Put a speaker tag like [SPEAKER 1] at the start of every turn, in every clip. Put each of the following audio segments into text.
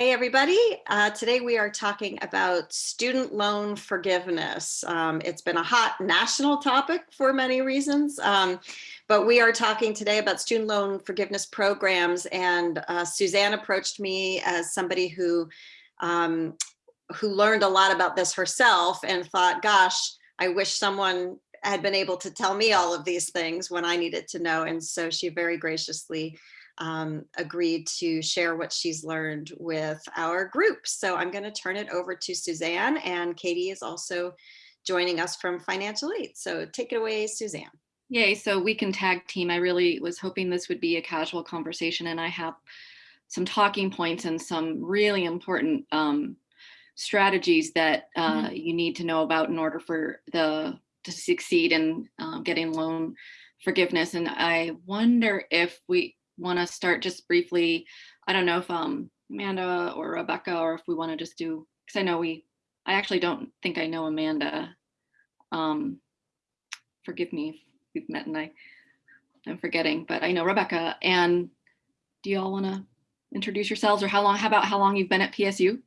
[SPEAKER 1] Hey, everybody. Uh, today we are talking about student loan forgiveness. Um, it's been a hot national topic for many reasons, um, but we are talking today about student loan forgiveness programs. And uh, Suzanne approached me as somebody who, um, who learned a lot about this herself and thought, gosh, I wish someone had been able to tell me all of these things when I needed to know. And so she very graciously um, agreed to share what she's learned with our group. So I'm going to turn it over to Suzanne and Katie is also joining us from Financial Aid. So take it away, Suzanne.
[SPEAKER 2] Yay, so we can tag team. I really was hoping this would be a casual conversation and I have some talking points and some really important um, strategies that uh, mm -hmm. you need to know about in order for the to succeed in um, getting loan forgiveness. And I wonder if we want to start just briefly, I don't know if um, Amanda or Rebecca, or if we want to just do, because I know we, I actually don't think I know Amanda. Um, forgive me if we've met and I, I'm forgetting, but I know Rebecca. And do you all want to introduce yourselves or how long, how about how long you've been at PSU?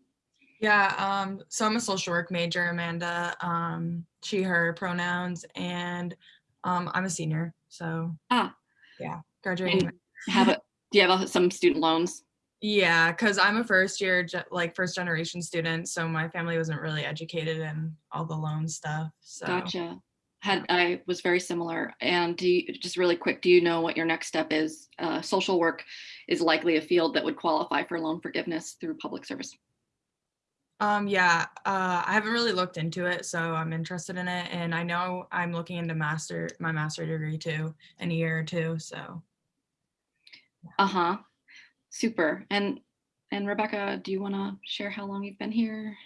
[SPEAKER 3] Yeah, um, so I'm a social work major, Amanda, um, she, her pronouns, and um, I'm a senior. So
[SPEAKER 2] ah.
[SPEAKER 3] yeah, graduating.
[SPEAKER 2] And have it do you have some student loans?
[SPEAKER 3] Yeah because i'm a first year like first generation student so my family wasn't really educated in all the loan stuff so.
[SPEAKER 2] Gotcha. Had i was very similar and do you just really quick do you know what your next step is? Uh, social work is likely a field that would qualify for loan forgiveness through public service.
[SPEAKER 3] Um yeah uh i haven't really looked into it so i'm interested in it and i know i'm looking into master my master degree too in a year or two so
[SPEAKER 2] uh-huh. Super. And and Rebecca, do you want to share how long you've been here?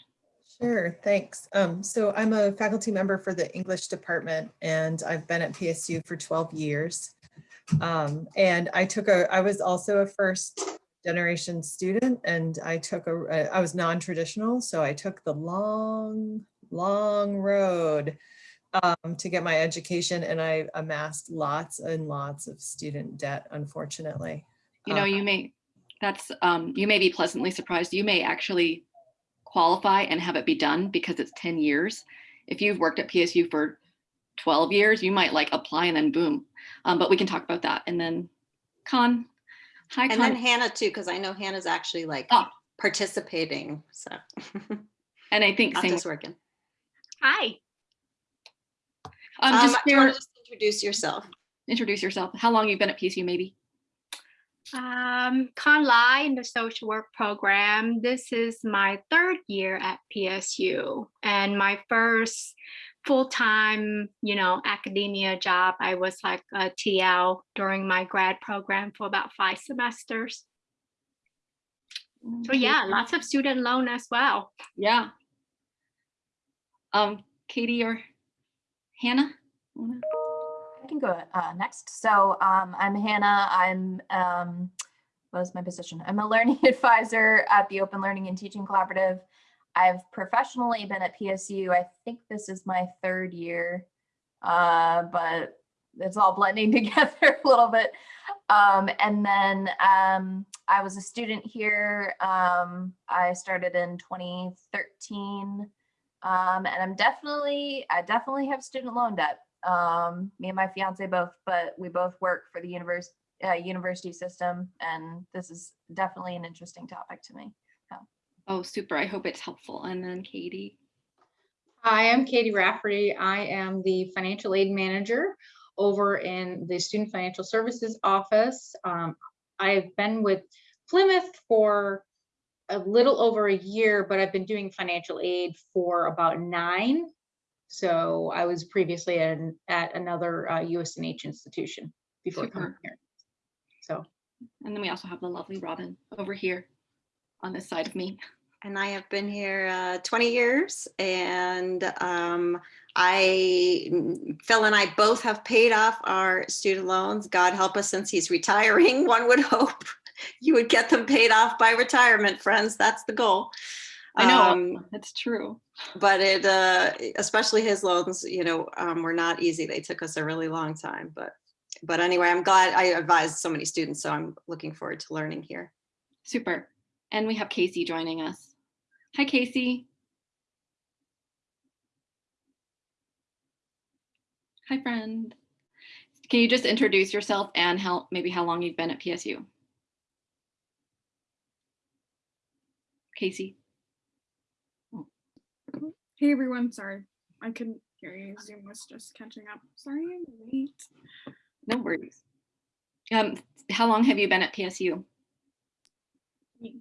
[SPEAKER 4] Sure, thanks. Um, so I'm a faculty member for the English department and I've been at PSU for 12 years. Um, and I took a, I was also a first generation student and I took a, I was non-traditional. So I took the long, long road um, to get my education and I amassed lots and lots of student debt, unfortunately.
[SPEAKER 2] You know, you may, that's, um, you may be pleasantly surprised. You may actually qualify and have it be done because it's 10 years. If you've worked at PSU for 12 years, you might like apply and then boom. Um, but we can talk about that. And then Con,
[SPEAKER 1] hi And Con. then Hannah too, because I know Hannah's actually like oh. participating, so.
[SPEAKER 2] and I think
[SPEAKER 1] Not same. just working.
[SPEAKER 5] Hi.
[SPEAKER 1] Um, um, just, share, just introduce yourself.
[SPEAKER 2] Introduce yourself. How long you've been at PSU, maybe?
[SPEAKER 5] Um, Con Lai in the social work program. This is my third year at PSU and my first full-time, you know, academia job. I was like a TL during my grad program for about five semesters. So yeah, lots of student loan as well.
[SPEAKER 2] Yeah. Um, Katie or Hannah?
[SPEAKER 6] I can go uh, next. So um, I'm Hannah. I'm, um, what is my position? I'm a learning advisor at the Open Learning and Teaching Collaborative. I've professionally been at PSU. I think this is my third year, uh, but it's all blending together a little bit. Um, and then um, I was a student here. Um, I started in 2013. Um, and I'm definitely, I definitely have student loan debt. Um, me and my fiance both, but we both work for the university uh, university system, and this is definitely an interesting topic to me. So.
[SPEAKER 2] Oh, super! I hope it's helpful. And then Katie.
[SPEAKER 7] Hi, I'm Katie Rafferty. I am the financial aid manager over in the Student Financial Services office. Um, I've been with Plymouth for a little over a year, but I've been doing financial aid for about nine. So I was previously in, at another uh, USNH institution before Super. coming here. So.
[SPEAKER 2] And then we also have the lovely Robin over here on this side of me.
[SPEAKER 1] And I have been here uh, 20 years and um, I, Phil and I both have paid off our student loans. God help us since he's retiring, one would hope you would get them paid off by retirement, friends. That's the goal.
[SPEAKER 2] I know, um, that's true.
[SPEAKER 1] But it, uh, especially his loans, you know, um, were not easy. They took us a really long time. But, but anyway, I'm glad I advised so many students, so I'm looking forward to learning here.
[SPEAKER 2] Super. And we have Casey joining us. Hi, Casey. Hi, friend. Can you just introduce yourself and how maybe how long you've been at PSU? Casey.
[SPEAKER 8] Hey everyone, sorry. I couldn't hear you. Zoom was just catching up. Sorry I'm late.
[SPEAKER 2] No worries. Um, how long have you been at PSU?
[SPEAKER 8] Me.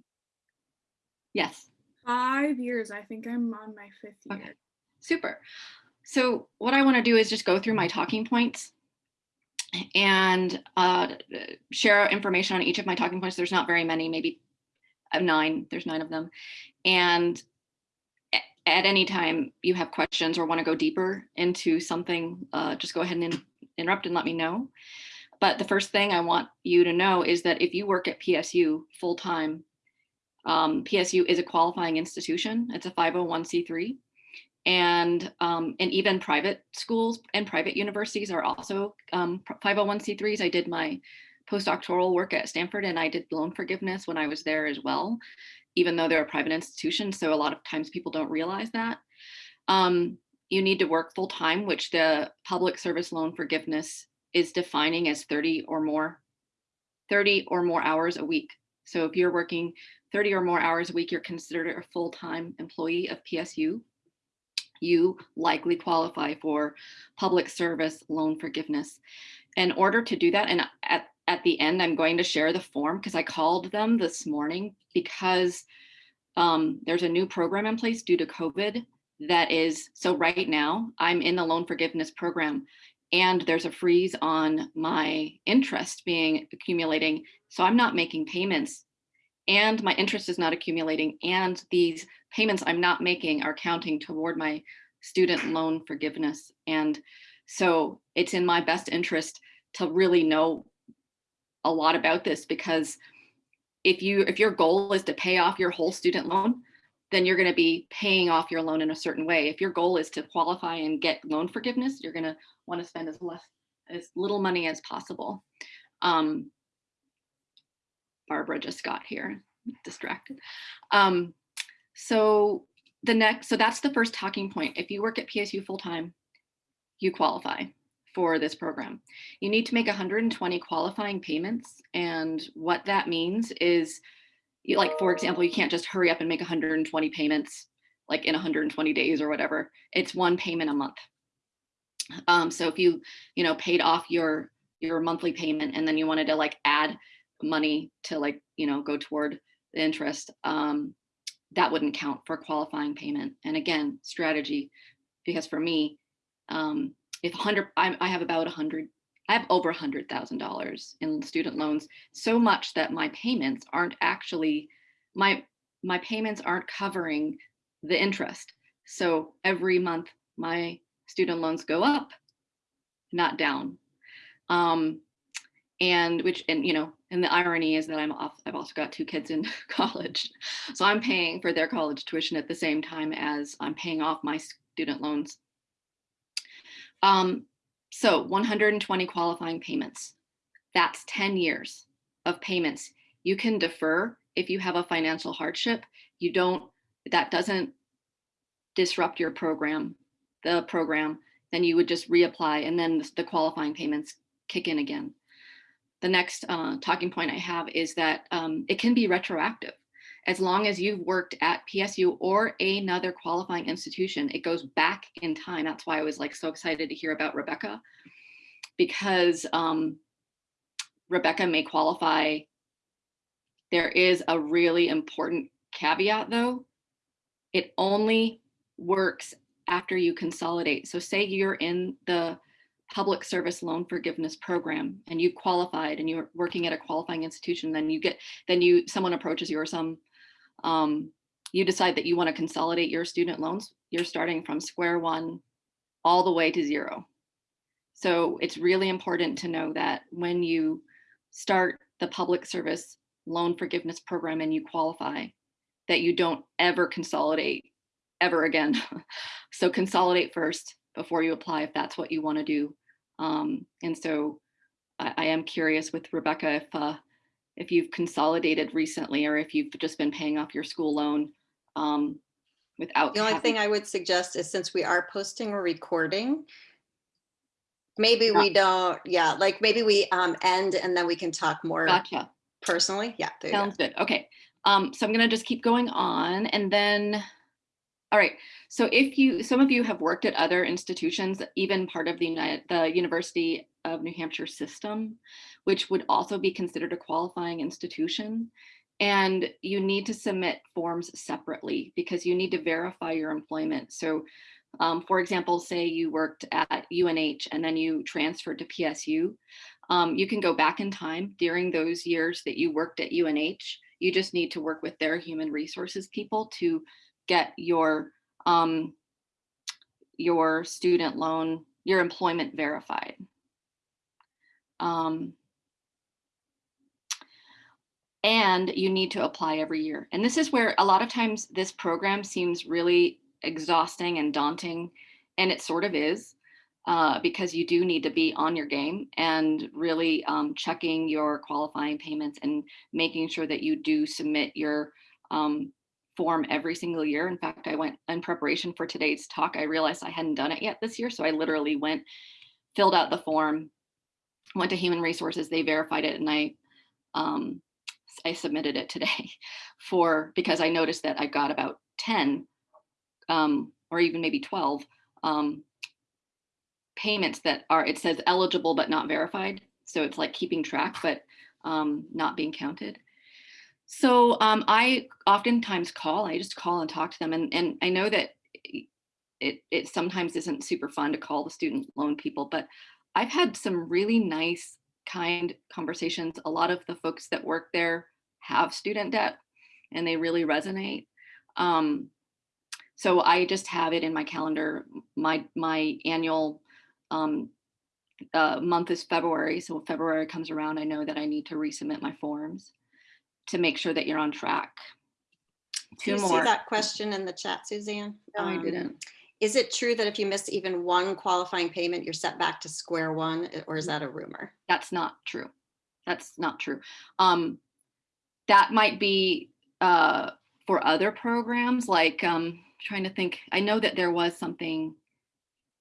[SPEAKER 2] Yes.
[SPEAKER 8] Five years. I think I'm on my fifth year.
[SPEAKER 2] Okay. Super. So what I want to do is just go through my talking points and uh, share information on each of my talking points. There's not very many, maybe uh, nine. There's nine of them. And at any time you have questions or want to go deeper into something, uh, just go ahead and in- interrupt and let me know. But the first thing I want you to know is that if you work at PSU full-time, um, PSU is a qualifying institution. It's a 501c3 and um, and even private schools and private universities are also um, 501c3s. I did my postdoctoral work at Stanford and I did loan forgiveness when I was there as well, even though they're a private institution. So a lot of times people don't realize that. Um, you need to work full time, which the public service loan forgiveness is defining as 30 or more, 30 or more hours a week. So if you're working 30 or more hours a week, you're considered a full-time employee of PSU you likely qualify for public service loan forgiveness. In order to do that, and at, at the end, I'm going to share the form because I called them this morning because um, there's a new program in place due to COVID that is, so right now I'm in the loan forgiveness program and there's a freeze on my interest being accumulating. So I'm not making payments and my interest is not accumulating and these payments I'm not making are counting toward my student loan forgiveness. And so it's in my best interest to really know a lot about this because if you if your goal is to pay off your whole student loan, then you're going to be paying off your loan in a certain way. If your goal is to qualify and get loan forgiveness, you're going to want to spend as less as little money as possible. Um, Barbara just got here, distracted. Um, so the next, so that's the first talking point. If you work at PSU full-time, you qualify for this program. You need to make 120 qualifying payments. And what that means is, like, for example, you can't just hurry up and make 120 payments like in 120 days or whatever. It's one payment a month. Um, so if you, you know, paid off your your monthly payment and then you wanted to like add money to like, you know, go toward the interest, um, that wouldn't count for qualifying payment. And again, strategy, because for me, um, if 100, I, I have about 100, I have over $100,000 in student loans, so much that my payments aren't actually, my, my payments aren't covering the interest. So every month my student loans go up, not down. Um, and which, and you know, and the irony is that I'm off, I've also got two kids in college. So I'm paying for their college tuition at the same time as I'm paying off my student loans. Um, so 120 qualifying payments. That's 10 years of payments. You can defer if you have a financial hardship. You don't, that doesn't disrupt your program, the program, then you would just reapply and then the qualifying payments kick in again. The next uh, talking point I have is that um, it can be retroactive. As long as you've worked at PSU or another qualifying institution, it goes back in time. That's why I was like so excited to hear about Rebecca because um, Rebecca may qualify. There is a really important caveat though. It only works after you consolidate. So say you're in the public service loan forgiveness program and you qualified and you're working at a qualifying institution, then you get, then you, someone approaches you or some, um, you decide that you want to consolidate your student loans, you're starting from square one all the way to zero. So it's really important to know that when you start the public service loan forgiveness program and you qualify, that you don't ever consolidate ever again. so consolidate first before you apply if that's what you want to do. Um, and so I, I, am curious with Rebecca if uh, if you've consolidated recently or if you've just been paying off your school loan um, without.
[SPEAKER 1] The only
[SPEAKER 2] having-
[SPEAKER 1] thing I would suggest is since we are posting a recording, maybe
[SPEAKER 2] Yeah.
[SPEAKER 1] we don't, yeah, like maybe we um end and then we can talk more
[SPEAKER 2] Gotcha.
[SPEAKER 1] personally. Yeah. you go.
[SPEAKER 2] Sounds good. Okay. Um, so I'm gonna just keep going on and then, all right. So if you, some of you have worked at other institutions, even part of the United, the University of New Hampshire system, which would also be considered a qualifying institution. And you need to submit forms separately because you need to verify your employment. So um, for example, say you worked at UNH and then you transferred to PSU. Um, you can go back in time during those years that you worked at UNH. You just need to work with their human resources people to get your um, your student loan, your employment verified. Um, and you need to apply every year. And this is where a lot of times this program seems really exhausting and daunting, and it sort of is. Uh, because you do need to be on your game and really um, checking your qualifying payments and making sure that you do submit your um, form every single year. In fact, I went in preparation for today's talk. I realized I hadn't done it yet this year. So I literally went, filled out the form, went to human resources, they verified it and I, um, I submitted it today for, because I noticed that I got about 10 um, or even maybe 12 um, payments that are, it says eligible but not verified. So it's like keeping track, but um, not being counted. So um, I oftentimes call, I just call and talk to them. And, and I know that it, it sometimes isn't super fun to call the student loan people, but I've had some really nice, kind conversations. A lot of the folks that work there have student debt and they really resonate. Um, so I just have it in my calendar. My, my annual um, uh, month is February. So when February comes around, I know that I need to resubmit my forms to make sure that you're on track.
[SPEAKER 1] Do
[SPEAKER 2] Two
[SPEAKER 1] you see
[SPEAKER 2] more.
[SPEAKER 1] that question in the chat, Suzanne?
[SPEAKER 2] No, I
[SPEAKER 1] Um,
[SPEAKER 2] didn't.
[SPEAKER 1] Is it true that if you miss even one qualifying payment, you're set back to square one, or is that a rumor?
[SPEAKER 2] That's not true. That's not true. Um, that might be uh, for other programs, like um, trying to think. I know that there was something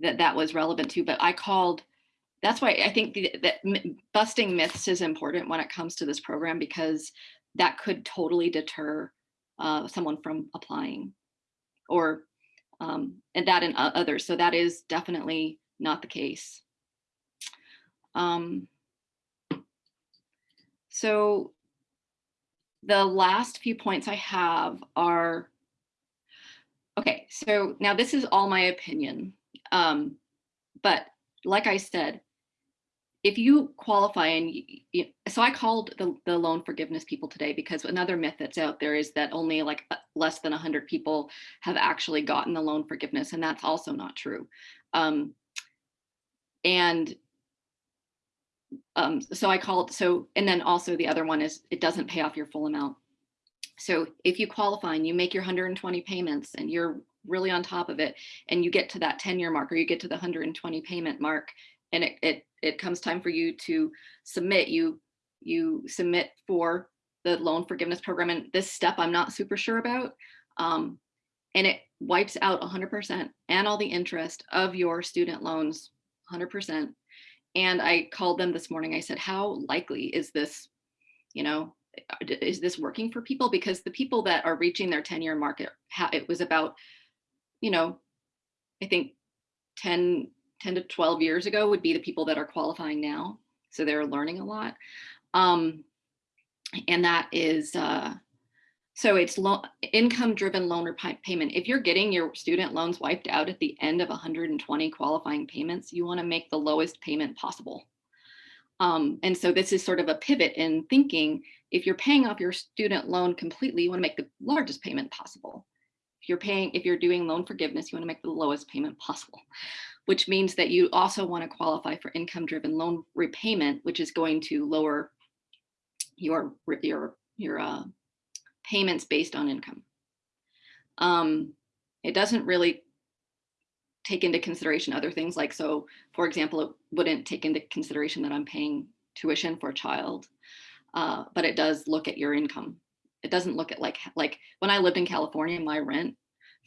[SPEAKER 2] that that was relevant to, but I called. That's why I think the- that busting myths is important when it comes to this program because that could totally deter uh, someone from applying, or um, and that and others. So that is definitely not the case. Um, so the last few points I have are, okay, so now this is all my opinion. Um, but like I said, if you qualify and y- y- so I called the, the loan forgiveness people today because another myth that's out there is that only like uh, less than 100 people have actually gotten the loan forgiveness and that's also not true. Um, and um, so I called, so, and then also the other one is it doesn't pay off your full amount. So if you qualify and you make your 120 payments and you're really on top of it and you get to that 10 year mark or you get to the 120 payment mark and it, it, it comes time for you to submit, you, you submit for the loan forgiveness program. And this step I'm not super sure about. Um, and it wipes out 100% and all the interest of your student loans, 100%. And I called them this morning. I said, how likely is this, you know, is this working for people? Because the people that are reaching their 10 year market, it was about, you know, I think 10, 10 to 12 years ago would be the people that are qualifying now. So they're learning a lot. Um, and that is, uh, so it's income driven loan repayment. If you're getting your student loans wiped out at the end of 120 qualifying payments, you want to make the lowest payment possible. Um, and so this is sort of a pivot in thinking, if you're paying off your student loan completely, you want to make the largest payment possible. If you're paying, if you're doing loan forgiveness, you want to make the lowest payment possible, which means that you also want to qualify for income driven loan repayment, which is going to lower your, your, your, uh, payments based on income. Um, it doesn't really take into consideration other things like, so for example, it wouldn't take into consideration that I'm paying tuition for a child. uh, but it does look at your income. It doesn't look at like, like when I lived in California, my rent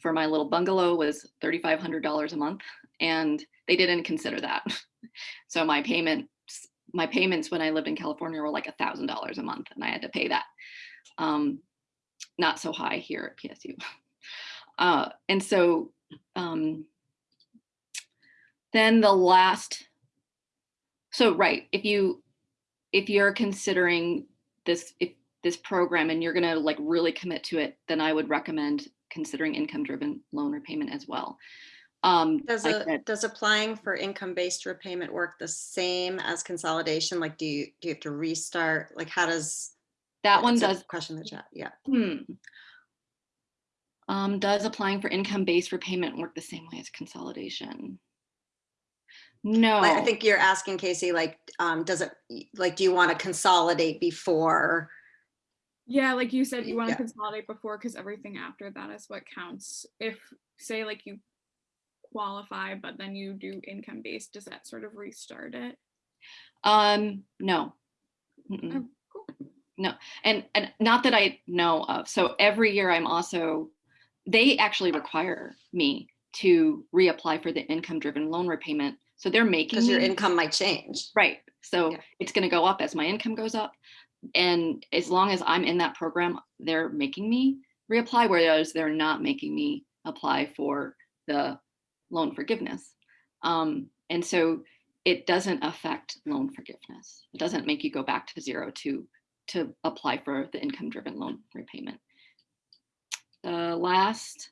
[SPEAKER 2] for my little bungalow was $3,500 a month and they didn't consider that. So my payments, my payments when I lived in California were like a thousand dollars a month and I had to pay that. Um, not so high here at PSU. Uh, and so um, then the last, so right, if you, if you're considering this, if this program and you're gonna like really commit to it, then I would recommend considering income-driven loan repayment as well. Um,
[SPEAKER 1] Does,
[SPEAKER 2] like
[SPEAKER 1] a, does applying for income-based repayment work the same as consolidation? Like, do you, do you have to restart? Like, how does?
[SPEAKER 2] that one does
[SPEAKER 1] Question the chat, yeah.
[SPEAKER 2] Hmm. Um, does applying for income-based repayment work the same way as consolidation? No.
[SPEAKER 1] I I think you're asking Casey, like, um, does it, like, do you want to consolidate before?
[SPEAKER 8] Yeah, like you said, you want to
[SPEAKER 1] Yeah.
[SPEAKER 8] consolidate before because everything after that is what counts. If say like you qualify, but then you do income based, does that sort of restart it?
[SPEAKER 2] Um, no. Mm-mm.
[SPEAKER 8] Oh, cool.
[SPEAKER 2] No, and and not that I know of. So every year I'm also, they actually require me to reapply for the income-driven loan repayment. So they're making
[SPEAKER 1] Because your
[SPEAKER 2] me-
[SPEAKER 1] income might change.
[SPEAKER 2] Right. So
[SPEAKER 1] Yeah.
[SPEAKER 2] it's going to go up as my income goes up. And as long as I'm in that program, they're making me reapply, whereas they're not making me apply for the loan forgiveness. Um, and so it doesn't affect loan forgiveness. It doesn't make you go back to zero to, to apply for the income driven loan repayment. The last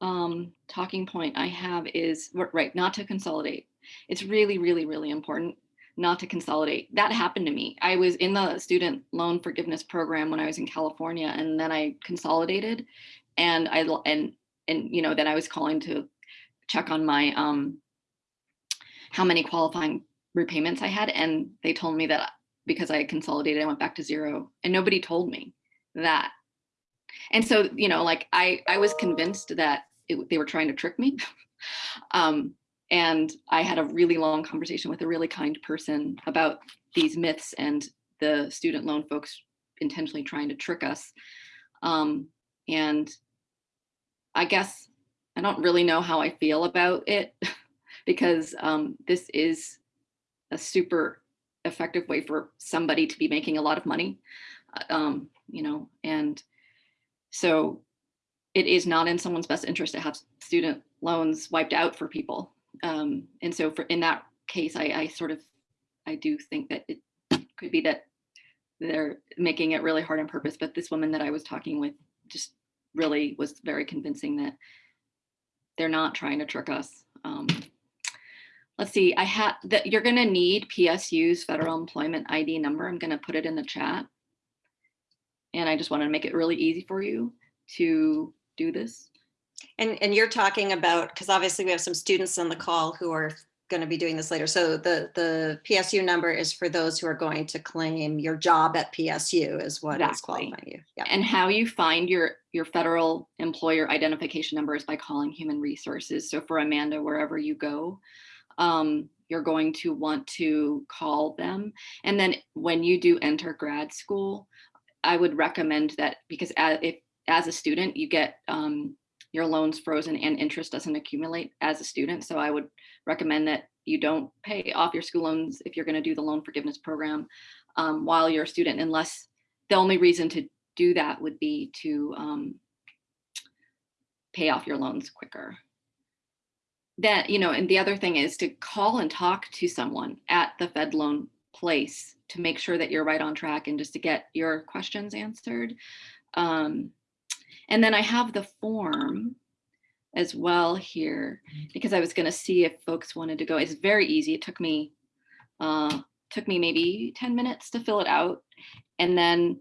[SPEAKER 2] um, talking point I have is, right, not to consolidate. It's really, really, really important not to consolidate. That happened to me. I was in the student loan forgiveness program when I was in California and then I consolidated and I and, and, you know, then I was calling to check on my, um, how many qualifying repayments I had. And they told me that because I consolidated, I went back to zero and nobody told me that. And so, you know, like I, I was convinced that it, they were trying to trick me. um, and I had a really long conversation with a really kind person about these myths and the student loan folks intentionally trying to trick us. Um, and I guess I don't really know how I feel about it because um, this is a super effective way for somebody to be making a lot of money, uh, um, you know, and so it is not in someone's best interest to have student loans wiped out for people. Um, and so for in that case, I, I sort of, I do think that it could be that they're making it really hard on purpose, but this woman that I was talking with just really was very convincing that they're not trying to trick us. Um, let's see, I had that you're gonna need PSU's federal employment ID number. I'm gonna put it in the chat. And I just wanted to make it really easy for you to do this.
[SPEAKER 1] And, and you're talking about, because obviously we have some students on the call who are going to be doing this later. So the, the PSU number is for those who are going to claim your job at PSU is what is
[SPEAKER 2] Exactly.
[SPEAKER 1] qualifying you. Yeah.
[SPEAKER 2] And how you find your, your federal employer identification number is by calling human resources. So for Amanda, wherever you go, um, you're going to want to call them. And then when you do enter grad school, I would recommend that because as, if, as a student, you get um, your loans frozen and interest doesn't accumulate as a student. So I would recommend that you don't pay off your school loans if you're going to do the loan forgiveness program um, while you're a student, unless the only reason to do that would be to um, pay off your loans quicker. That, you know, and the other thing is to call and talk to someone at the Fed loan place to make sure that you're right on track and just to get your questions answered. Um, and then I have the form as well here because I was going to see if folks wanted to go. It's very easy. It took me uh, took me maybe 10 minutes to fill it out and then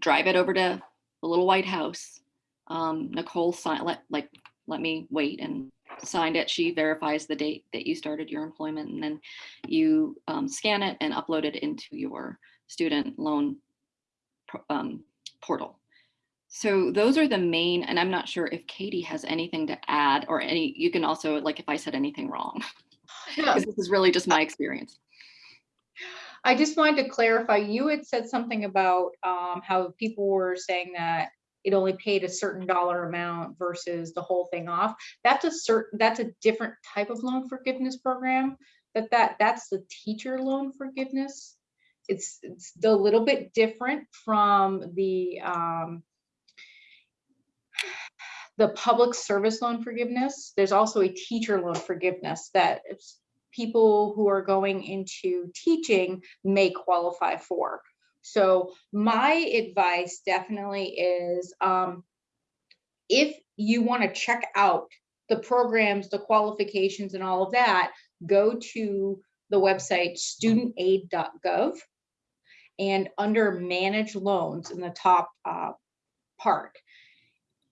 [SPEAKER 2] drive it over to the little White House. Um, Nicole signed, let, like, let me wait and signed it. She verifies the date that you started your employment and then you um, scan it and upload it into your student loan um, portal. So those are the main, and I'm not sure if Katie has anything to add or any, you can also, like if I said anything wrong,
[SPEAKER 7] Yeah.
[SPEAKER 2] because this is really just my experience.
[SPEAKER 7] I just wanted to clarify, you had said something about um, how people were saying that it only paid a certain dollar amount versus the whole thing off. That's a certain, that's a different type of loan forgiveness program. That that that's the teacher loan forgiveness. It's it's a little bit different from the um, the public service loan forgiveness. There's also a teacher loan forgiveness that people who are going into teaching may qualify for. So my advice definitely is um, if you want to check out the programs, the qualifications and all of that, go to the website studentaid.gov and under manage loans in the top uh, part,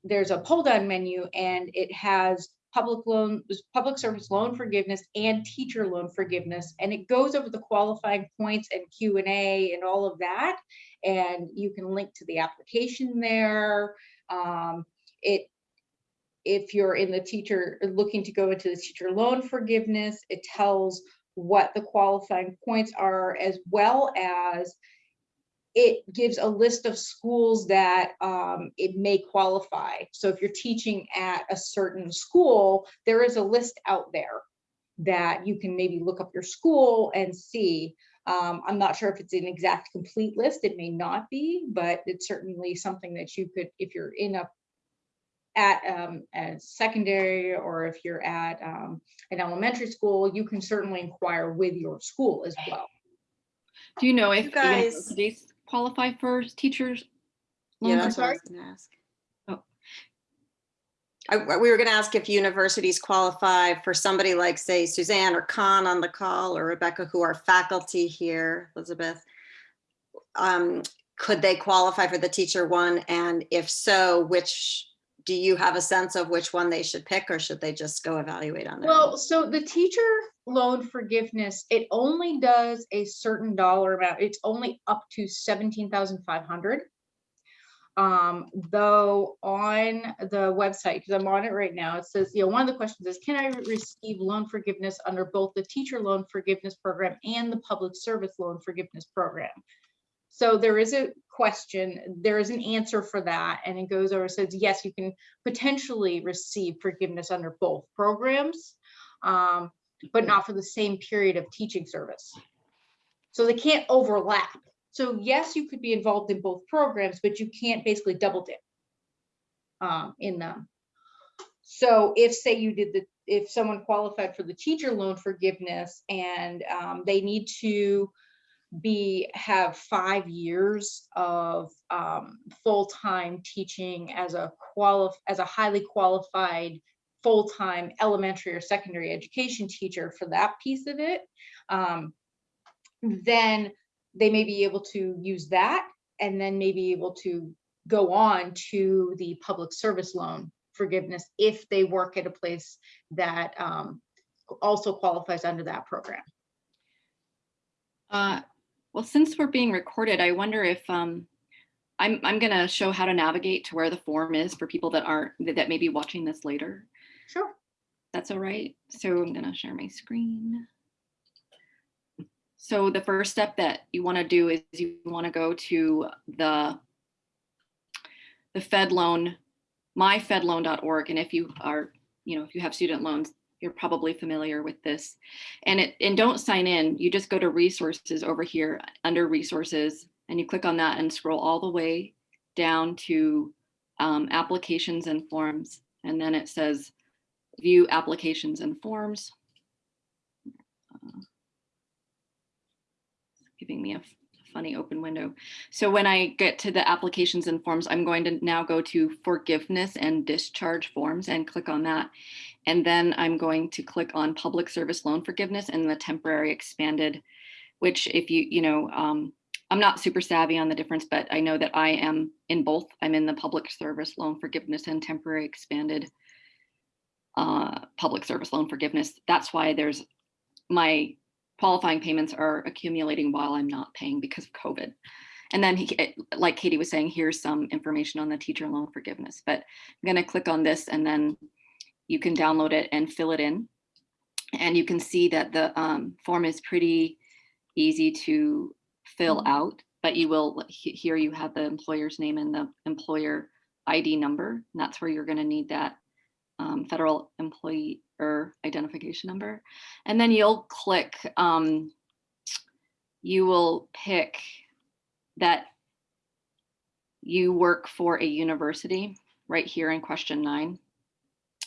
[SPEAKER 7] there's a pull down menu and it has public loan, public service loan forgiveness and teacher loan forgiveness. And it goes over the qualifying points and Q and A and all of that. And you can link to the application there. Um, it, if you're in the teacher, looking to go into the teacher loan forgiveness, it tells what the qualifying points are as well as it gives a list of schools that um, it may qualify. So if you're teaching at a certain school, there is a list out there that you can maybe look up your school and see. Um, I'm not sure if it's an exact complete list, it may not be, but it's certainly something that you could, if you're in a at um, a secondary or if you're at um, an elementary school, you can certainly inquire with your school as well.
[SPEAKER 2] Do you know if
[SPEAKER 1] You guys-
[SPEAKER 2] universities qualify for teachers?
[SPEAKER 1] Yeah, that's what I
[SPEAKER 7] sorry?
[SPEAKER 1] was gonna ask.
[SPEAKER 2] Oh.
[SPEAKER 1] I- we were gonna ask if universities qualify for somebody like, say, Suzanne or Con on the call or Rebecca, who are faculty here, Elizabeth. Um, could they qualify for the teacher one? And if so, which, do you have a sense of which one they should pick or should they just go evaluate on their own?
[SPEAKER 7] Well, so the teacher loan forgiveness, it only does a certain dollar amount. It's only up to seventeen thousand five hundred. Um, though on the website, because I'm on it right now, it says, you know, one of the questions is, can I receive loan forgiveness under both the teacher loan forgiveness program and the public service loan forgiveness program? So there is a question, there is an answer for that, and it goes over, says, yes, you can potentially receive forgiveness under both programs. Um, but not for the same period of teaching service. So they can't overlap. So yes, you could be involved in both programs, but you can't basically double dip um, in them. So if say you did the, if someone qualified for the teacher loan forgiveness and um, they need to be, have five years of um, full-time teaching as a qualif, as a highly qualified full-time elementary or secondary education teacher for that piece of it, um, then they may be able to use that and then may be able to go on to the public service loan forgiveness if they work at a place that um, also qualifies under that program.
[SPEAKER 2] Uh, well, since we're being recorded, I wonder if um, I'm, I'm going to show how to navigate to where the form is for people that aren't, that that may be watching this later.
[SPEAKER 7] Sure.
[SPEAKER 2] That's all right. So I'm going to share my screen. So the first step that you want to do is you want to go to the the Fed loan, myfedloan.org. And if you are, you know, if you have student loans, you're probably familiar with this. And it and don't sign in. You just go to resources over here under resources and you click on that and scroll all the way down to um, applications and forms. And then it says view applications and forms. Uh, giving me a funny open window. So when I get to the applications and forms, I'm going to now go to forgiveness and discharge forms and click on that. And then I'm going to click on public service loan forgiveness and the temporary expanded, which if you, you know, um, I'm not super savvy on the difference, but I know that I am in both. I'm in the public service loan forgiveness and temporary expanded uh, public service loan forgiveness. That's why there's my qualifying payments are accumulating while I'm not paying because of COVID. And then, he, like Katie was saying, here's some information on the teacher loan forgiveness. But I'm going to click on this and then you can download it and fill it in. And you can see that the um, form is pretty easy to fill
[SPEAKER 6] Mhm.
[SPEAKER 2] out, but you will, here you have the employer's name and the employer ID number. And that's where you're gonna need that um, federal employee or identification number. And then you'll click, um, you will pick that you work for a university right here in question nine.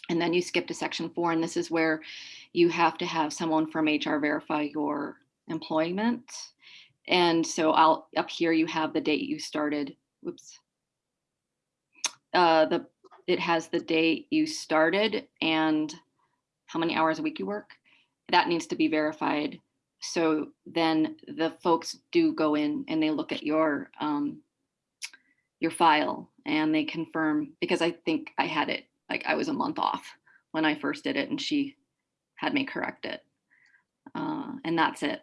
[SPEAKER 2] And then you skip to section four, and this is where you have to have someone from HR verify your employment. And so I'll, up here you have the date you started, whoops. Uh, the, it has the date you started and how many hours a week you work. That needs to be verified. So then the folks do go in and they look at your, um, your file and they confirm, because I think I had it, like I was a month off when I first did it and she had me correct it. Uh, and that's it.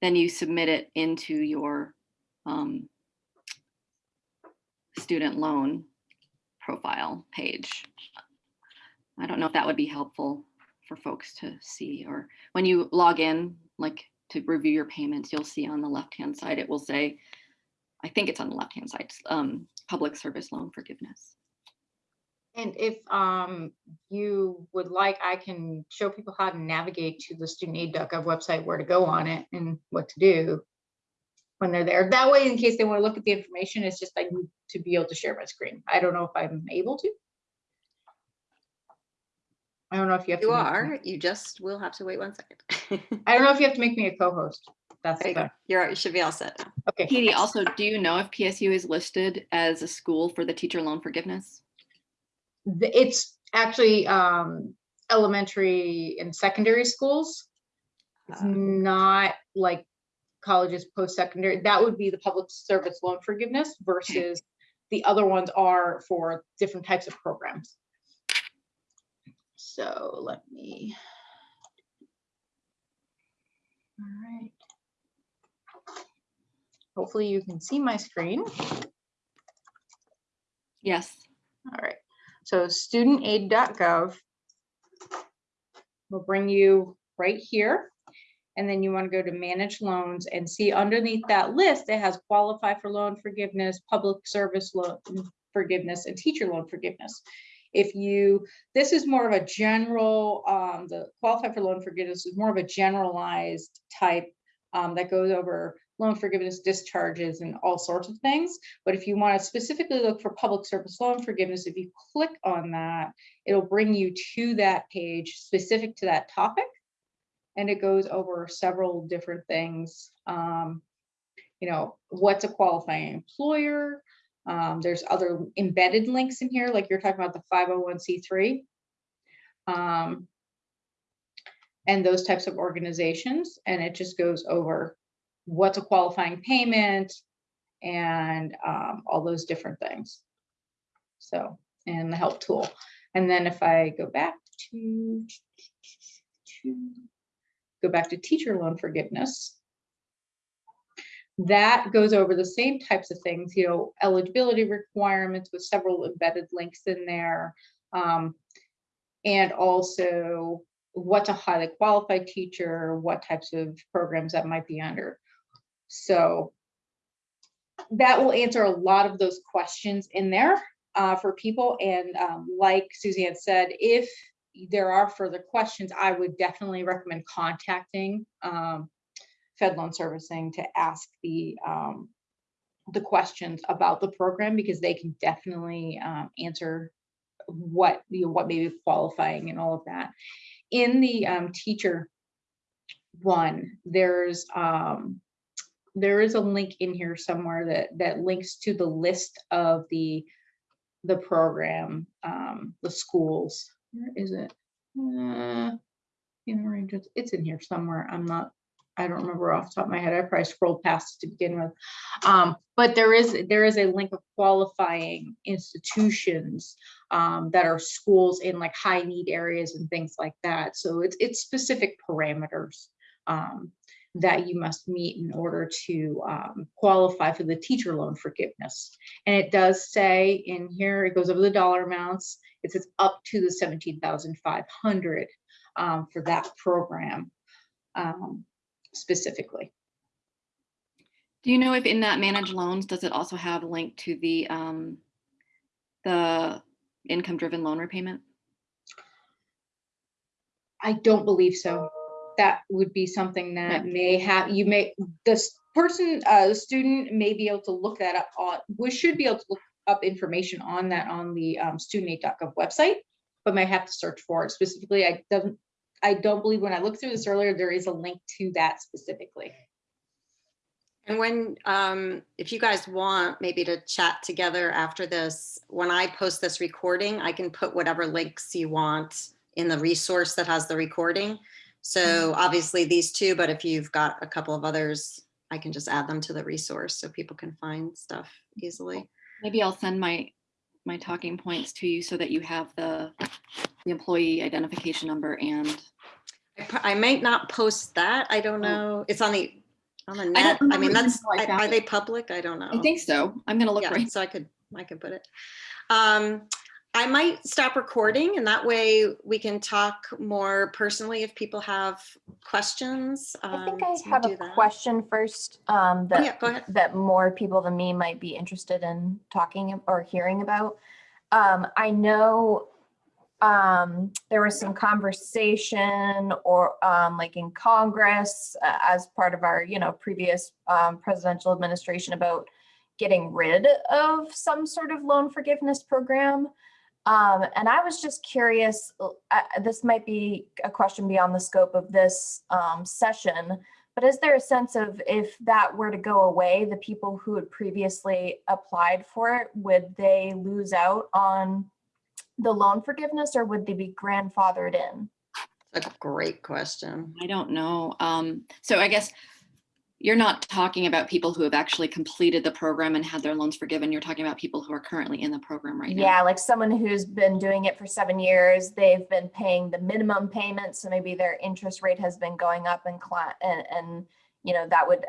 [SPEAKER 2] Then you submit it into your um, student loan profile page. I don't know if that would be helpful for folks to see or when you log in, like to review your payments, you'll see on the left-hand side, it will say, I think it's on the left-hand side, um, public service loan forgiveness.
[SPEAKER 7] And if um you would like, I can show people how to navigate to the student aid.gov website, where to go on it and what to do when they're there. That way, in case they want to look at the information, it's just I need to be able to share my screen. I don't know if I'm able to. I don't know if you have to.
[SPEAKER 1] You
[SPEAKER 7] make me-
[SPEAKER 1] are, you just will have to wait one second.
[SPEAKER 7] I don't know if you have to make me a co-host. That's
[SPEAKER 1] There you go.
[SPEAKER 7] the,
[SPEAKER 1] You're, you should be all set. now.
[SPEAKER 7] okay.
[SPEAKER 2] Katie, also, do you know if PSU is listed as a school for the teacher loan forgiveness?
[SPEAKER 7] the- it's actually um elementary and secondary schools. It's
[SPEAKER 1] Ah.
[SPEAKER 7] not like colleges, post-secondary, that would be the public service loan forgiveness versus the other ones are for different types of programs. So let me. All right. Hopefully you can see my screen.
[SPEAKER 2] Yes.
[SPEAKER 7] All right, so studentaid.gov will bring you right here. And then you want to go to manage loans and see underneath that list, it has qualify for loan forgiveness, public service loan forgiveness, and teacher loan forgiveness. If you, this is more of a general, um, the qualify for loan forgiveness is more of a generalized type um, that goes over loan forgiveness discharges and all sorts of things. But if you want to specifically look for public service loan forgiveness, if you click on that, it'll bring you to that page specific to that topic. And it goes over several different things. Um, you know, what's a qualifying employer? Um, there's other embedded links in here, like you're talking about the 501c3. Um, and those types of organizations. And it just goes over what's a qualifying payment and um, all those different things. So, and the help tool. And then if I go back to, to go back to teacher loan forgiveness, that goes over the same types of things, you know, eligibility requirements with several embedded links in there. Um, and also what's a highly qualified teacher, what types of programs that might be under. So that will answer a lot of those questions in there uh, for people. And um, like Suzanne said, if there are further questions, I would definitely recommend contacting um, Fed Loan Servicing to ask the um, the questions about the program because they can definitely um, answer what you know, what may be qualifying and all of that. In the um, teacher one, there's um, there is a link in here somewhere that that links to the list of the the program, um, the schools. Where is it? Uh, in range, it's- in here somewhere. I'm not, I don't remember off the top of my head. I probably scrolled past to begin with. Um, but there is there is a link of qualifying institutions um, that are schools in like high need areas and things like that. So it's it's specific parameters. Um, that you must meet in order to um, qualify for the teacher loan forgiveness. And it does say in here, it goes over the dollar amounts. It says up to the 17,500 um, for that program um, specifically.
[SPEAKER 2] Do you know if in that managed loans, does it also have a link to the, um, the income-driven loan repayment?
[SPEAKER 7] I don't believe so. That would be something that may have, you may, this person, uh, the student may be able to look that up on, we should be able to look up information on that on the um, studentaid.gov website, but may have to search for it specifically. I don't, I don't believe when I looked through this earlier, there is a link to that specifically.
[SPEAKER 1] And when, um, if you guys want maybe to chat together after this, when I post this recording, I can put whatever links you want in the resource that has the recording. So obviously these two, but if you've got a couple of others, I can just add them to the resource so people can find stuff easily.
[SPEAKER 2] Maybe I'll send my, my talking points to you so that you have the, the employee identification number and
[SPEAKER 1] I I might not post that. I don't
[SPEAKER 2] Oh.
[SPEAKER 1] know. It's on the, on the net. I
[SPEAKER 2] remember
[SPEAKER 1] mean, that's,
[SPEAKER 2] I
[SPEAKER 1] I- are
[SPEAKER 2] it.
[SPEAKER 1] they public? I don't know.
[SPEAKER 2] I think so. I'm gonna look
[SPEAKER 1] Yeah,
[SPEAKER 2] right.
[SPEAKER 1] so I could, I could put it. Um, I might stop recording and that way we can talk more personally if people have questions.
[SPEAKER 6] I think
[SPEAKER 1] um,
[SPEAKER 6] I have a
[SPEAKER 1] that.
[SPEAKER 6] question first, um,
[SPEAKER 1] Oh, yeah,
[SPEAKER 6] that,
[SPEAKER 1] go ahead.
[SPEAKER 6] that more people than me might be interested in talking or hearing about. Um, I know, um, there was some conversation or, um, like in Congress, uh, as part of our, you know, previous, um, presidential administration about getting rid of some sort of loan forgiveness program. Um, and I was just curious, uh, this might be a question beyond the scope of this um, session, but is there a sense of if that were to go away, the people who had previously applied for it, would they lose out on the loan forgiveness or would they be grandfathered in?
[SPEAKER 1] A great question.
[SPEAKER 2] I don't know. Um, so I guess you're not talking about people who have actually completed the program and had their loans forgiven. You're talking about people who are currently in the program right now.
[SPEAKER 6] Yeah, like someone who's been doing it for seven years, they've been paying the minimum payment, so maybe their interest rate has been going up and and, and, you know, that would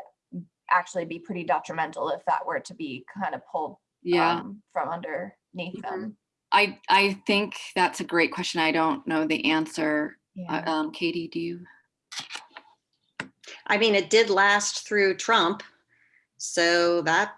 [SPEAKER 6] actually be pretty detrimental if that were to be kind of pulled
[SPEAKER 2] Yeah.
[SPEAKER 6] um, from underneath them.
[SPEAKER 2] I, I think that's a great question. I don't know the answer. Uh, Um, Katie, do you?
[SPEAKER 1] I mean, it did last through Trump. So that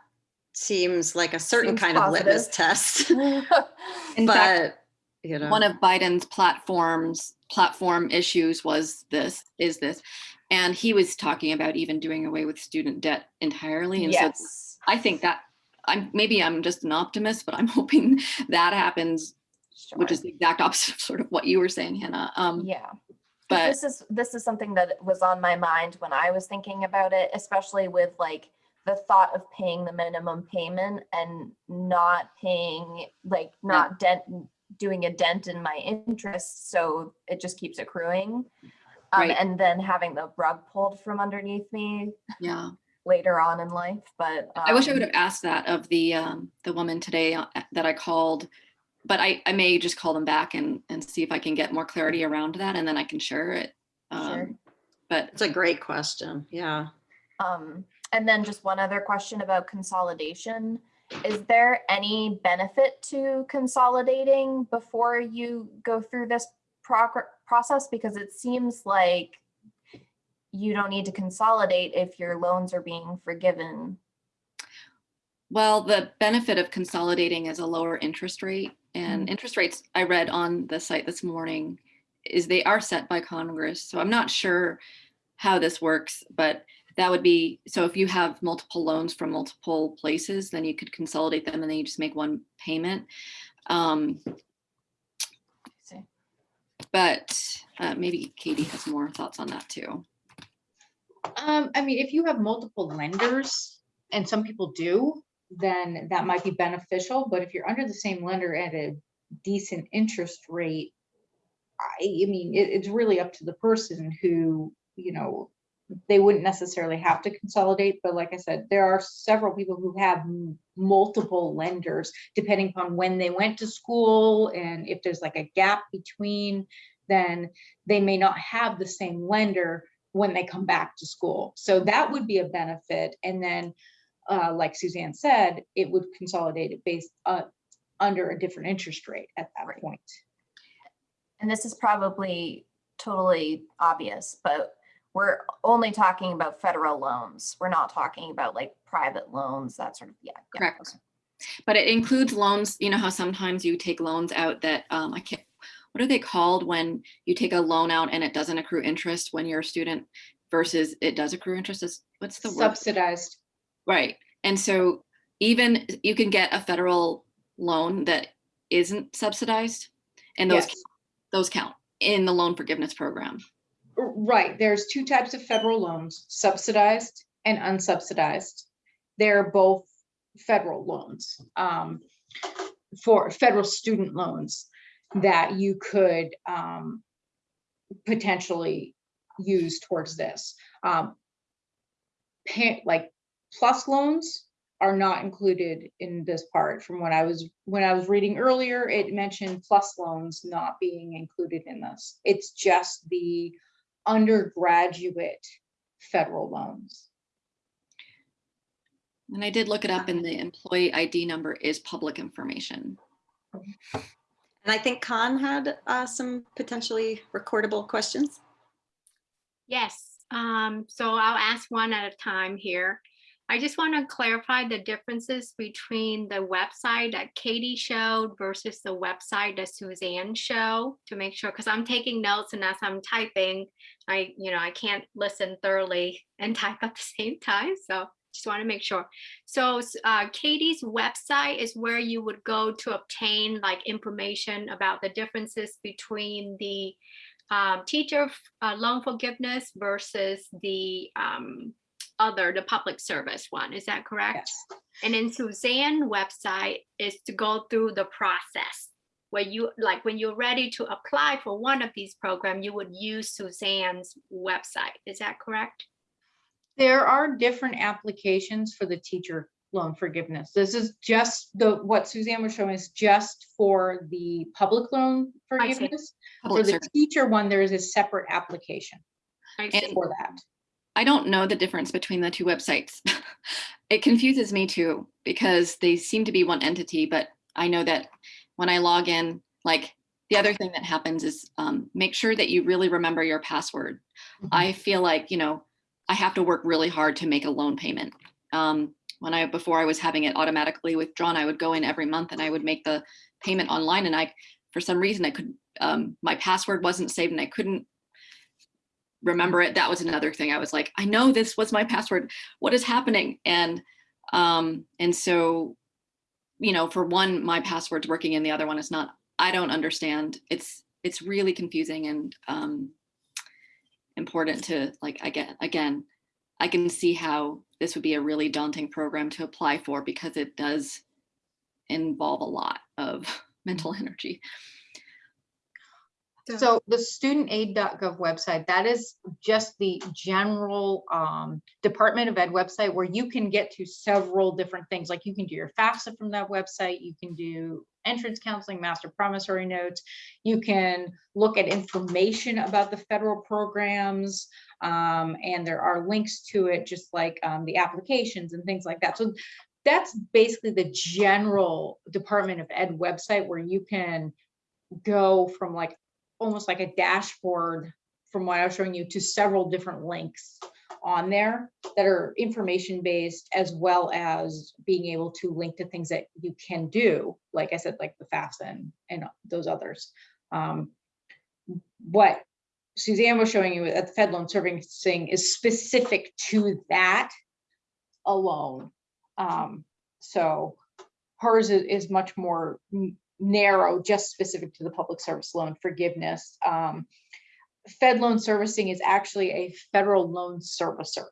[SPEAKER 1] seems like a certain
[SPEAKER 6] Seems
[SPEAKER 1] kind of litmus test.
[SPEAKER 2] In fact,
[SPEAKER 1] you know.
[SPEAKER 2] one of Biden's platforms, platform issues was this, is this. And he was talking about even doing away with student debt entirely. And so
[SPEAKER 6] Yes.
[SPEAKER 2] I think that I'm, maybe I'm just an optimist, but I'm hoping that happens, which is the exact opposite of sort of what you were saying, Hannah. Um,
[SPEAKER 6] Yeah.
[SPEAKER 2] But
[SPEAKER 6] This is, this is something that was on my mind when I was thinking about it, especially with like the thought of paying the minimum payment and not paying, like not dent, doing a dent in my interest, so it just keeps accruing. Um,
[SPEAKER 2] Right.
[SPEAKER 6] and then having the rug pulled from underneath me
[SPEAKER 2] yeah,
[SPEAKER 6] later on in life, but.
[SPEAKER 2] I wish I would
[SPEAKER 6] um,
[SPEAKER 2] have asked that of the, um, the woman today uh, that I called. But I, I may just call them back and, and see if I can get more clarity around that and then I can share it.
[SPEAKER 6] Sure.
[SPEAKER 2] Um, But
[SPEAKER 1] It's a great question. Yeah.
[SPEAKER 6] Um, and then just one other question about consolidation. Is there any benefit to consolidating before you go through this progr- process? Because it seems like you don't need to consolidate if your loans are being forgiven.
[SPEAKER 2] Well, the benefit of consolidating is a lower interest rate and interest rates I read on the site this morning is they are set by Congress. So I'm not sure how this works, but that would be, so if you have multiple loans from multiple places, then you could consolidate them and then you just make one payment. Um, but uh, maybe Katie has more thoughts on that too.
[SPEAKER 7] Um, I mean, if you have multiple lenders, and some people do, then that might be beneficial, but if you're under the same lender at a decent interest rate, I, I mean, it, it's really up to the person who, you know, they wouldn't necessarily have to consolidate, but like I said, there are several people who have multiple lenders, depending upon when they went to school, and if there's like a gap between, then they may not have the same lender when they come back to school. So that would be a benefit. And then, uh, like Suzanne said, it would consolidate it based uh, under a different interest rate at that
[SPEAKER 6] Right.
[SPEAKER 7] point.
[SPEAKER 6] And this is probably totally obvious, but we're only talking about federal loans. We're not talking about like private loans, that sort of, yeah. yeah,
[SPEAKER 2] Correct.
[SPEAKER 6] okay.
[SPEAKER 2] But it includes loans, you know how sometimes you take loans out that, um, I can't, what are they called when you take a loan out and it doesn't accrue interest when you're a student versus it does accrue interest is, what's the word?
[SPEAKER 7] Subsidized.
[SPEAKER 2] Right. And so even you can get a federal loan that isn't subsidized and those,
[SPEAKER 7] Yes.
[SPEAKER 2] those count in the loan forgiveness program.
[SPEAKER 7] Right, there's two types of federal loans, subsidized and unsubsidized. They're both federal loans, um, for federal student loans that you could, um, potentially use towards this. Um, like plus loans are not included in this part from what I was, when I was reading earlier, it mentioned plus loans not being included in this. It's just the undergraduate federal loans.
[SPEAKER 2] And I did look it up and the employee ID number is public information.
[SPEAKER 1] And I think Con had uh, some potentially recordable questions.
[SPEAKER 5] Yes, um, so I'll ask one at a time here. I just want to clarify the differences between the website that Katie showed versus the website that Suzanne showed to make sure, because I'm taking notes and as I'm typing, I, you know, I can't listen thoroughly and type at the same time. So just want to make sure. So uh, Katie's website is where you would go to obtain like information about the differences between the um, teacher uh, loan forgiveness versus the um, other, the public service one. Is that correct?
[SPEAKER 7] Yes.
[SPEAKER 5] And then Suzanne website is to go through the process where you, like when you're ready to apply for one of these programs, you would use Suzanne's website. Is that correct?
[SPEAKER 7] There are different applications for the teacher loan forgiveness. This is just the, what Suzanne was showing is just for the public loan
[SPEAKER 5] I see.
[SPEAKER 7] forgiveness. For the
[SPEAKER 2] service.
[SPEAKER 7] teacher one, there is a separate application
[SPEAKER 5] I
[SPEAKER 7] for that.
[SPEAKER 2] I don't know the difference between the two websites. it confuses me too because they seem to be one entity, but I know that when I log in, like the other thing that happens is um, make sure that you really remember your password.
[SPEAKER 7] Mhm.
[SPEAKER 2] I feel like, you know, I have to work really hard to make a loan payment. Um, when I, before I was having it automatically withdrawn, I would go in every month and I would make the payment online and I, for some reason I could, um, my password wasn't saved and I couldn't remember it. That was another thing. I was like, I know this was my password. What is happening? And um, and so, you know, for one, my password's working and the other one is not. I don't understand. It's it's really confusing and um, important to like again again. I can see how this would be a really daunting program to apply for because it does involve a lot of mental energy.
[SPEAKER 5] So-
[SPEAKER 7] the studentaid.gov website, that is just the general um, Department of Ed website where you can get to several different things. Like you can do your FAFSA from that website, you can do entrance counseling, master promissory notes. You can look at information about the federal programs. um, and there are links to it, just like um, the applications and things like that. So that's basically the general Department of Ed website where you can go from like almost like a dashboard from what I was showing you to several different links on there that are information based as well as being able to link to things that you can do, like I said, like the FAFSA and, those others. Um, what Suzanne was showing you at the Fed loan servicing is specific to that alone. Um, so hers is, is much more narrow, just specific to the public service loan forgiveness. Um, Fed loan servicing is actually a federal loan servicer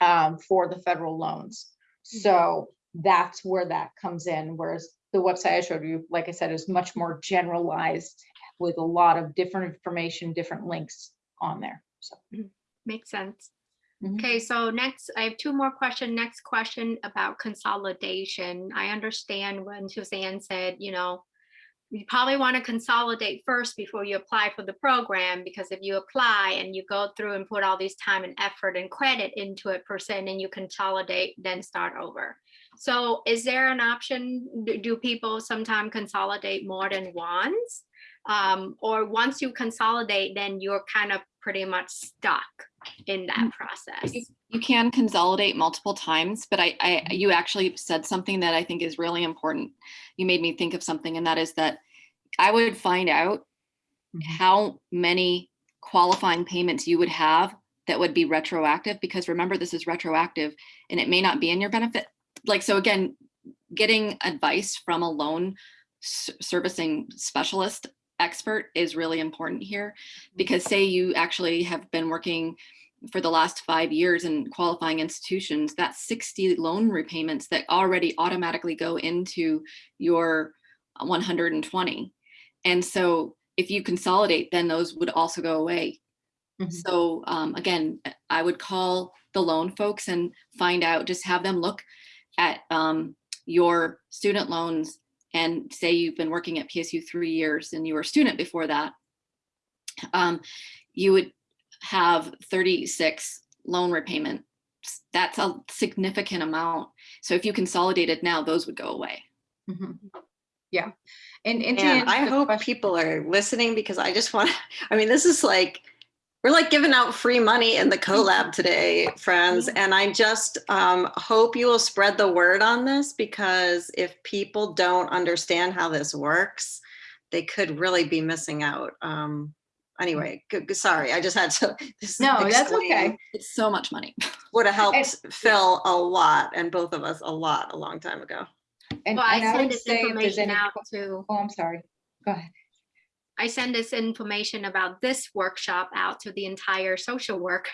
[SPEAKER 7] um, for the federal loans. So that's where that comes in, whereas the website I showed you, like I said, is much more generalized with a lot of different information, different links on there. So.
[SPEAKER 5] Makes sense.
[SPEAKER 7] Mhm.
[SPEAKER 5] Okay, so next, I have two more questions. Next question about consolidation. I understand when Suzanne said, you know, you probably want to consolidate first before you apply for the program, because if you apply and you go through and put all this time and effort and credit into it per se, and then you consolidate, then start over. So is there an option? Do- Do people sometimes consolidate more than once? Um, or once you consolidate, then you're kind of pretty much stuck in that process.
[SPEAKER 2] You- You can consolidate multiple times, but I, I, you actually said something that I think is really important. You made me think of something and that is that I would find out
[SPEAKER 7] Mhm.
[SPEAKER 2] how many qualifying payments you would have that would be retroactive, because remember, this is retroactive and it may not be in your benefit. Like, so again, getting advice from a loan servicing specialist expert is really important here. Because say you actually have been working for the last five years in qualifying institutions, that's 60 loan repayments that already automatically go into your 120. And so if you consolidate, then those would also go away.
[SPEAKER 7] Mhm.
[SPEAKER 2] So um, again, I would call the loan folks and find out, just have them look at um, your student loans and say you've been working at PSU three years and you were a student before that. Um, you would have 36 loan repayment. That's a significant amount. So if you consolidated now, those would go away.
[SPEAKER 7] Mhm. Yeah, and, and
[SPEAKER 1] And I hope
[SPEAKER 7] question-
[SPEAKER 1] people are listening because I just want, I mean, this is like, we're like giving out free money in the collab today, friends. And I just um, hope you will spread the word on this because if people don't understand how this works, they could really be missing out. Um, anyway, g- g- sorry, I just had to. this
[SPEAKER 7] No, that's
[SPEAKER 1] explain
[SPEAKER 7] okay.
[SPEAKER 2] It's so much money.
[SPEAKER 1] Would have helped Phil a lot and both of us a lot a long time ago.
[SPEAKER 7] And,
[SPEAKER 5] Well, I
[SPEAKER 7] and I
[SPEAKER 5] send this
[SPEAKER 7] say if there's
[SPEAKER 5] information
[SPEAKER 7] any,
[SPEAKER 5] out
[SPEAKER 7] que-
[SPEAKER 5] to,
[SPEAKER 7] oh, I'm sorry, go ahead.
[SPEAKER 5] I send this information about this workshop out to the entire social work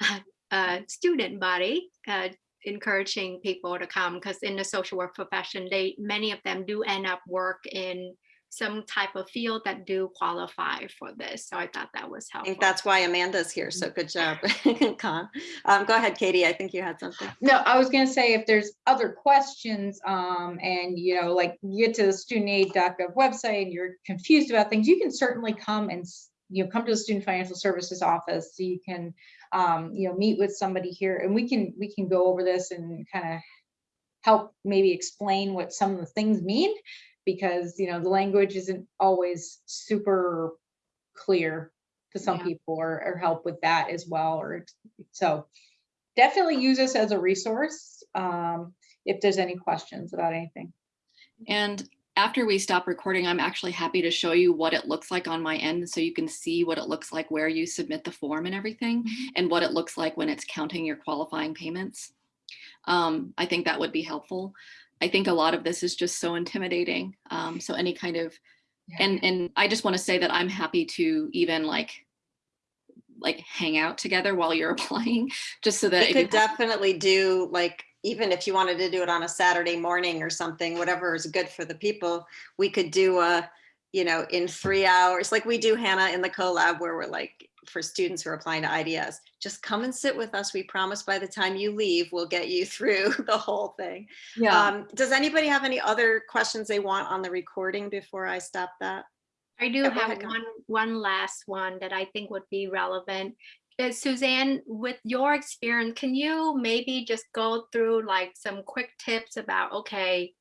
[SPEAKER 5] uh, student body, uh, encouraging people to come because in the social work profession, they many of them do end up work in some type of field that do qualify for this. So I thought that was
[SPEAKER 1] I
[SPEAKER 5] helpful.
[SPEAKER 1] think that's why Amanda's here. So good job, Con. Um, go ahead, Katie. I think you had something.
[SPEAKER 7] No, I was gonna say if there's other questions, um, and you know, like you get to the studentaid.gov website and you're confused about things, you can certainly come and, you know, come to the Student Financial Services Office. So you can, um, you know, meet with somebody here and we can, we can go over this and kind of help maybe explain what some of the things mean. Because, you know, the language isn't always super clear to some
[SPEAKER 5] Yeah.
[SPEAKER 7] people or, or help with that as well, or, so definitely use this as a resource um, if there's any questions about anything.
[SPEAKER 2] And after we stop recording, I'm actually happy to show you what it looks like on my end. So you can see what it looks like where you submit the form and everything and what it looks like when it's counting your qualifying payments. Um, I think that would be helpful. I think a lot of this is just so intimidating. Um, so any kind of,
[SPEAKER 7] Yeah.
[SPEAKER 2] and, and I just want to say that I'm happy to even like, like hang out together while you're applying, just so that.
[SPEAKER 1] We
[SPEAKER 2] you
[SPEAKER 1] could
[SPEAKER 2] have-
[SPEAKER 1] definitely do like, even if you wanted to do it on a Saturday morning or something, whatever is good for the people, we could do a, you know, in three hours, like we do Hannah in the collab where we're like, for students who are applying to IDS, just come and sit with us. We promise by the time you leave, we'll get you through the whole thing.
[SPEAKER 2] Yeah.
[SPEAKER 1] Um, does anybody have any other questions they want on the recording before I stop that?
[SPEAKER 5] I do
[SPEAKER 1] Yeah,
[SPEAKER 5] have
[SPEAKER 1] ahead,
[SPEAKER 5] one, one last one that I think would be relevant. Uh, Suzanne, with your experience, can you maybe just go through like some quick tips about, okay,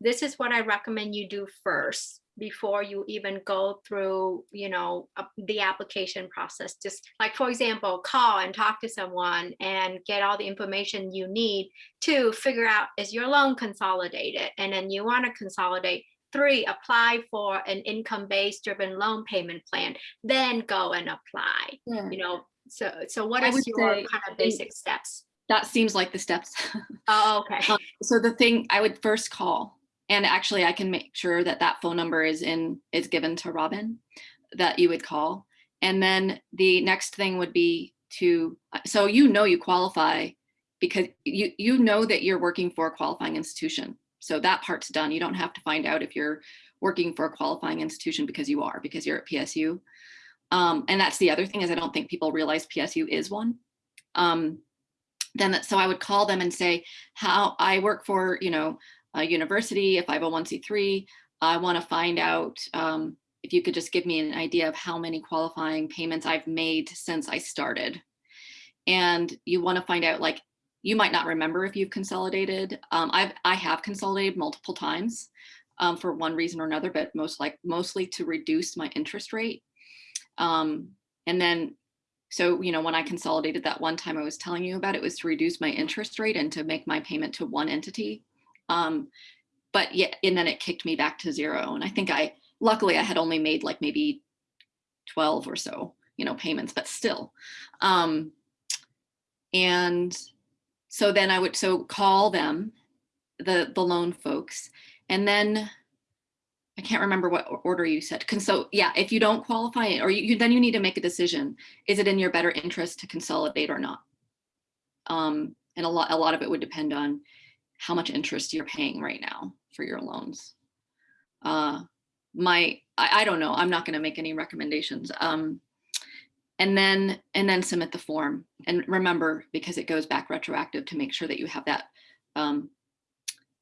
[SPEAKER 5] this is what I recommend you do first before you even go through, you know, uh, the application process. Just like, for example, call and talk to someone and get all the information you need to figure out is your loan consolidated? And then you want to consolidate Three, apply for an income-based driven loan payment plan, then go and apply, you know, so, so what is your kind of basic steps?
[SPEAKER 2] That seems like the steps.
[SPEAKER 5] Oh, okay.
[SPEAKER 2] Um, so the thing I would first call, and actually I can make sure that that phone number is in is given to Robin, that you would call, and then the next thing would be to so you know you qualify because you you know that you're working for a qualifying institution. So that part's done. You don't have to find out if you're working for a qualifying institution because you are because you're at PSU. Um, and that's the other thing is I don't think people realize PSU is one. Um, then that, so I would call them and say, how I work for, you know, a university, a 501c3. I want to find out um, if you could just give me an idea of how many qualifying payments I've made since I started. And you want to find out like, you might not remember if you've consolidated. Um, I've, I have consolidated multiple times um, for one reason or another, but most like mostly to reduce my interest rate. Um, and then so, you know, when I consolidated that one time I was telling you about, it was to reduce my interest rate and to make my payment to one entity. Um, but yeah, and then it kicked me back to zero. And I think I, luckily I had only made like maybe 12 or so, you know, payments, but still. Um, and so then I would, so call them, the, the loan folks, and then I can't remember what order you said. So yeah, if you don't qualify it, or you, you- then you need to make a decision. Is it in your better interest to consolidate or not? Um, and a lot, a lot of it would depend on how much interest you're paying right now for your loans. Uh, my, I, I don't know. I'm not going to make any recommendations. Um, and then, and then submit the form. And remember, because it goes back retroactive to make sure that you have that, um,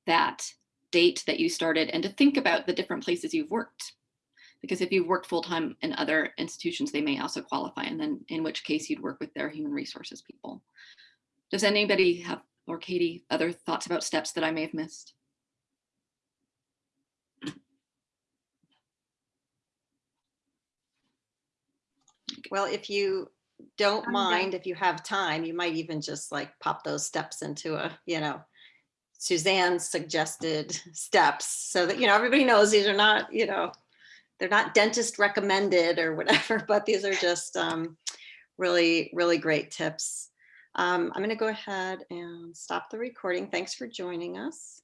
[SPEAKER 2] that date that you started and to think about the different places you've worked. Because if you've worked full-time in other institutions, they may also qualify. And then in which case you'd work with their human resources people. Does anybody have, or Katie, other thoughts about steps that I may have missed?
[SPEAKER 1] Well, if you don't mind, if you have time, you might even just like pop those steps into a, you know, Suzanne's suggested steps so that, you know, everybody knows these are not, you know, they're not dentist recommended or whatever, but these are just um, really, really great tips. Um, I'm going to go ahead and stop the recording. Thanks for joining us.